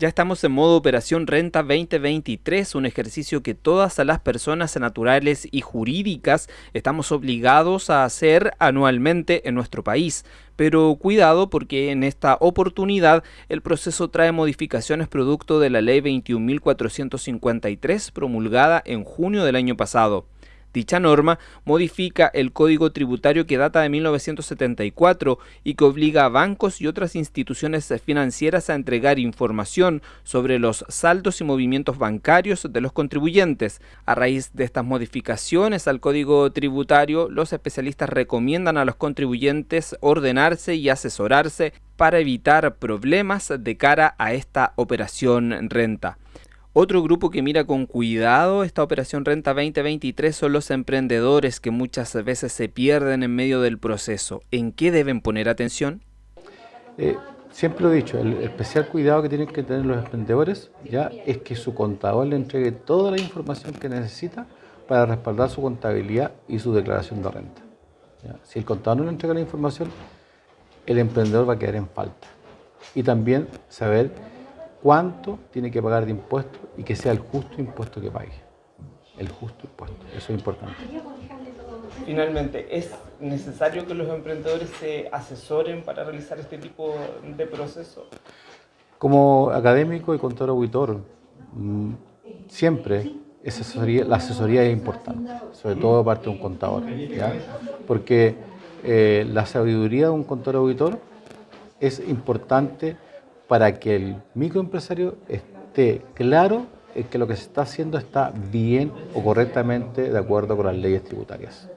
Ya estamos en modo Operación Renta 2023, un ejercicio que todas las personas naturales y jurídicas estamos obligados a hacer anualmente en nuestro país. Pero cuidado porque en esta oportunidad el proceso trae modificaciones producto de la Ley 21.453 promulgada en junio del año pasado. Dicha norma modifica el Código Tributario que data de 1974 y que obliga a bancos y otras instituciones financieras a entregar información sobre los saldos y movimientos bancarios de los contribuyentes. A raíz de estas modificaciones al Código Tributario, los especialistas recomiendan a los contribuyentes ordenarse y asesorarse para evitar problemas de cara a esta operación renta. Otro grupo que mira con cuidado esta operación Renta 2023 son los emprendedores que muchas veces se pierden en medio del proceso. ¿En qué deben poner atención? Eh, siempre lo he dicho, el especial cuidado que tienen que tener los emprendedores ya es que su contador le entregue toda la información que necesita para respaldar su contabilidad y su declaración de renta. Si el contador no le entrega la información, el emprendedor va a quedar en falta. Y también saber cuánto tiene que pagar de impuestos y que sea el justo impuesto que pague. El justo impuesto, eso es importante. Finalmente, ¿es necesario que los emprendedores se asesoren para realizar este tipo de proceso? Como académico y contador auditor, mm, siempre la asesoría es importante, sobre todo parte de un contador, porque eh, la sabiduría de un contador auditor es importante para que el microempresario esté claro en que lo que se está haciendo está bien o correctamente de acuerdo con las leyes tributarias.